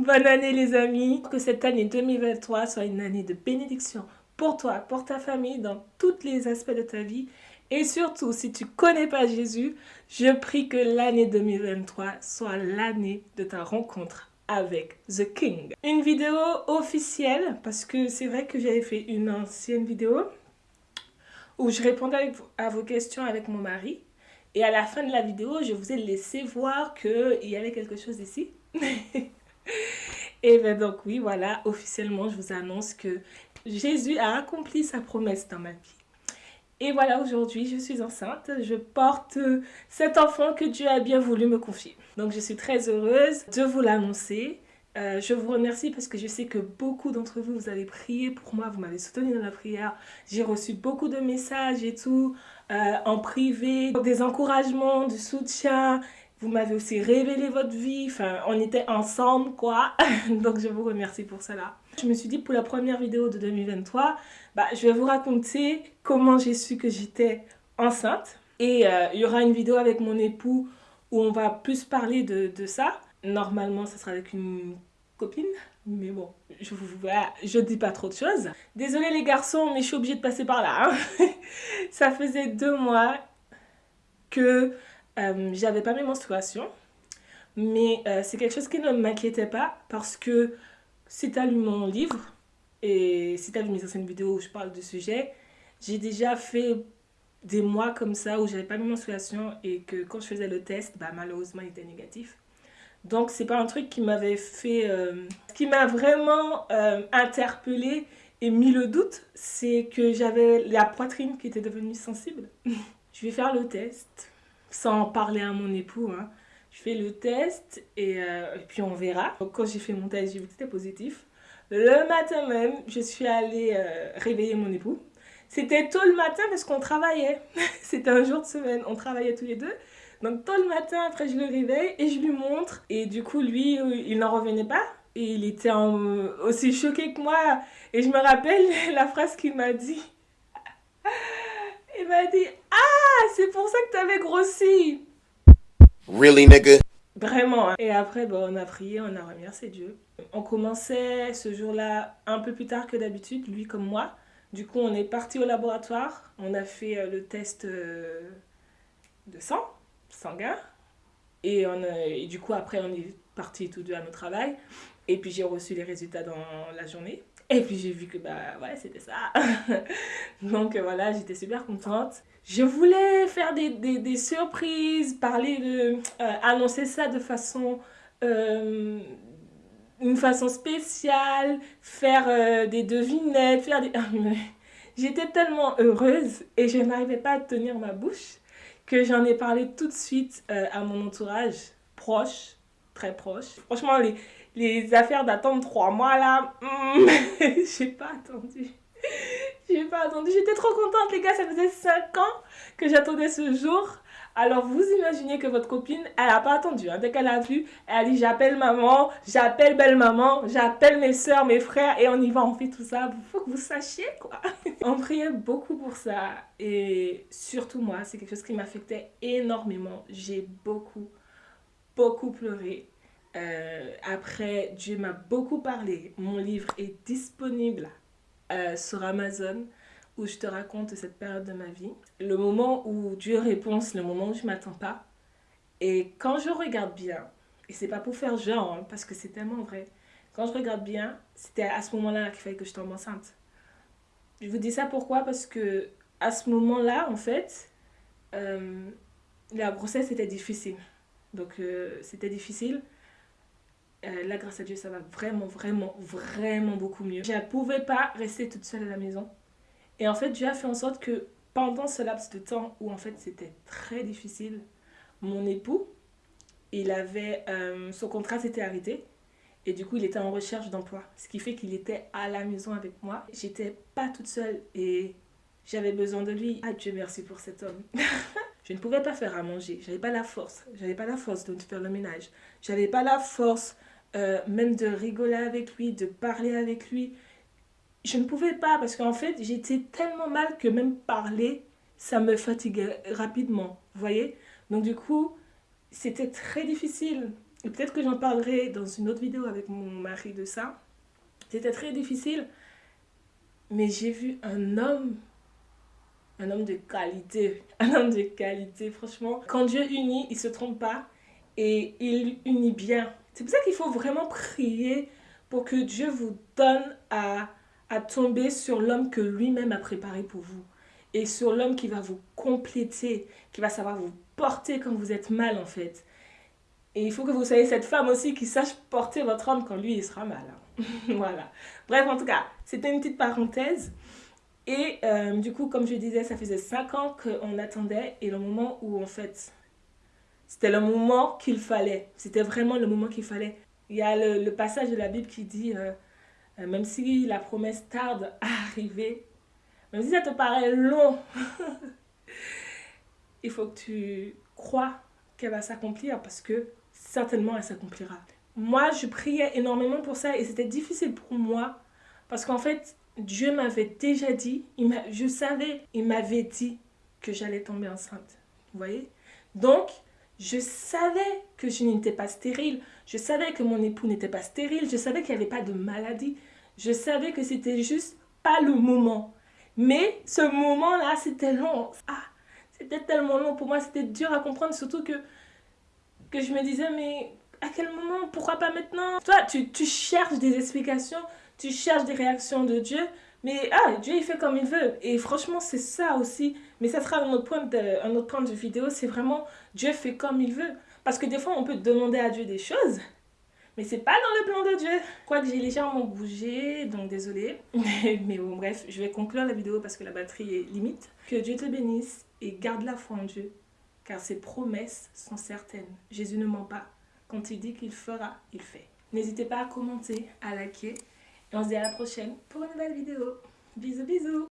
Bonne année les amis. Que cette année 2023 soit une année de bénédiction pour toi, pour ta famille, dans tous les aspects de ta vie. Et surtout, si tu connais pas Jésus, je prie que l'année 2023 soit l'année de ta rencontre avec The King. Une vidéo officielle, parce que c'est vrai que j'avais fait une ancienne vidéo où je répondais à vos questions avec mon mari. Et à la fin de la vidéo, je vous ai laissé voir qu'il y avait quelque chose ici. Et bien donc oui, voilà, officiellement, je vous annonce que Jésus a accompli sa promesse dans ma vie. Et voilà, aujourd'hui, je suis enceinte. Je porte cet enfant que Dieu a bien voulu me confier. Donc, je suis très heureuse de vous l'annoncer. Euh, je vous remercie parce que je sais que beaucoup d'entre vous, vous avez prié pour moi, vous m'avez soutenu dans la prière. J'ai reçu beaucoup de messages et tout, euh, en privé, des encouragements, du soutien. Vous m'avez aussi révélé votre vie, enfin, on était ensemble, quoi. Donc, je vous remercie pour cela. Je me suis dit, pour la première vidéo de 2023, bah, je vais vous raconter comment j'ai su que j'étais enceinte. Et euh, il y aura une vidéo avec mon époux où on va plus parler de, de ça. Normalement, ça sera avec une copine. Mais bon, je je dis pas trop de choses. Désolée les garçons, mais je suis obligée de passer par là. Hein. ça faisait deux mois que euh, j'avais pas mes menstruations. Mais euh, c'est quelque chose qui ne m'inquiétait pas parce que si tu as lu mon livre et si tu as vu mes anciennes vidéos où je parle du sujet, j'ai déjà fait des mois comme ça où j'avais pas mes menstruations et que quand je faisais le test, bah, malheureusement il était négatif. Donc c'est pas un truc qui m'avait fait... Euh, qui m'a vraiment euh, interpellée et mis le doute, c'est que j'avais la poitrine qui était devenue sensible. je vais faire le test sans parler à mon époux. Hein. Je fais le test euh, et, puis on verra. Quand j'ai fait mon test, j'ai vu que c'était positif. Le matin même, je suis allée euh, réveiller mon époux. C'était tôt le matin parce qu'on travaillait. C'était un jour de semaine, on travaillait tous les deux. Donc tôt le matin, après je le réveille et je lui montre. Et du coup, lui, il n'en revenait pas. Et il était aussi choqué que moi. Et je me rappelle la phrase qu'il m'a dit. Il m'a dit Ah, c'est pour ça que tu avais grossi. Really, nigga? Vraiment. Hein. Et après, bon, on a prié, on a remercié Dieu. On commençait ce jour-là un peu plus tard que d'habitude, lui comme moi. Du coup, on est parti au laboratoire. On a fait euh, le test euh, de sang, sanguin. Et, on et du coup, après, on est partis tous deux à notre travail. Et puis, j'ai reçu les résultats dans la journée. Et puis j'ai vu que bah ouais c'était ça. Donc euh, voilà, j'étais super contente. Je voulais faire des, des, surprises, parler de... Euh, annoncer ça de façon... Euh, une façon spéciale, faire des devinettes, faire des... J'étais tellement heureuse et je n'arrivais pas à tenir ma bouche que j'en ai parlé tout de suite à mon entourage proche, très proche. Franchement, les, les affaires d'attendre trois mois là, hmm, j'ai pas attendu. J'ai pas attendu. J'étais trop contente, les gars. Ça faisait 5 ans que j'attendais ce jour. Alors, vous imaginez que votre copine, elle a pas attendu. Hein. Dès qu'elle a vu, elle a dit J'appelle maman, j'appelle belle-maman, j'appelle mes soeurs, mes frères, et on y va, on fait tout ça. Il faut que vous sachiez, quoi. on priait beaucoup pour ça. Et surtout, moi, c'est quelque chose qui m'affectait énormément. J'ai beaucoup, beaucoup pleuré. Euh, après, Dieu m'a beaucoup parlé. Mon livre est disponible euh, sur Amazon où je te raconte cette période de ma vie. Le moment où Dieu répond, c'est le moment où je ne m'attends pas. Et quand je regarde bien, et c'est pas pour faire genre, hein, parce que c'est tellement vrai, quand je regarde bien, c'était à ce moment-là qu'il fallait que je tombe enceinte. Je vous dis ça pourquoi? Parce que à ce moment-là, en fait, euh, la grossesse était difficile. Donc c'était difficile. Euh, là, grâce à Dieu, ça va vraiment, vraiment, vraiment beaucoup mieux. Je ne pouvais pas rester toute seule à la maison. Et en fait, Dieu a fait en sorte que pendant ce laps de temps où en fait c'était très difficile, mon époux, il avait, euh, son contrat s'était arrêté. Et du coup, il était en recherche d'emploi. Ce qui fait qu'il était à la maison avec moi. J'étais pas toute seule et j'avais besoin de lui. Ah Dieu merci pour cet homme. je ne pouvais pas faire à manger. J'avais pas la force. J'avais pas la force de faire le ménage. J'avais pas la force euh, même de rigoler avec lui, de parler avec lui. Je ne pouvais pas parce qu'en fait, j'étais tellement mal que même parler, ça me fatiguait rapidement, vous voyez Donc du coup, c'était très difficile. et peut-être que j'en parlerai dans une autre vidéo avec mon mari de ça. C'était très difficile, mais j'ai vu un homme, un homme de qualité, un homme de qualité, franchement. Quand Dieu unit, il se trompe pas et il unit bien. C'est pour ça qu'il faut vraiment prier pour que Dieu vous donne à, tomber sur l'homme que lui-même a préparé pour vous et sur l'homme qui va vous compléter, qui va savoir vous porter quand vous êtes mal en fait. Et il faut que vous soyez cette femme aussi qui sache porter votre homme quand lui il sera mal. Hein. voilà. Bref, en tout cas, c'était une petite parenthèse. Et euh, du coup, comme je disais, ça faisait 5 ans qu'on attendait et le moment où en fait, c'était le moment qu'il fallait. C'était vraiment le moment qu'il fallait. Il y a le, passage de la Bible qui dit, euh, euh, même si la promesse tarde à arriver, même si ça te paraît long, il faut que tu crois qu'elle va s'accomplir parce que certainement elle s'accomplira. Moi, je priais énormément pour ça et c'était difficile pour moi parce qu'en fait, Dieu m'avait déjà dit, il je savais, il m'avait dit que j'allais tomber enceinte. Vous voyez? Donc, je savais que je n'étais pas stérile. Je savais que mon époux n'était pas stérile. Je savais qu'il n'y avait pas de maladie. Je savais que c'était juste pas le moment. Mais ce moment-là, c'était long. Ah, c'était tellement long. Pour moi, c'était dur à comprendre. Surtout que, que je me disais, mais à quel moment? Pourquoi pas maintenant? Toi, tu, tu cherches des explications. Tu cherches des réactions de Dieu. Mais ah, Dieu, il fait comme il veut. Et franchement, c'est ça aussi. Mais ça sera un autre point de, un autre point de vidéo. C'est vraiment Dieu fait comme il veut. Parce que des fois, on peut demander à Dieu des choses. Mais c'est pas dans le plan de Dieu. Je crois que j'ai légèrement bougé, donc désolé. Mais bon, bref, je vais conclure la vidéo parce que la batterie est limite. Que Dieu te bénisse et garde la foi en Dieu, car ses promesses sont certaines. Jésus ne ment pas. Quand il dit qu'il fera, il fait. N'hésitez pas à commenter, à liker. On se dit à la prochaine pour une nouvelle vidéo. Bisous bisous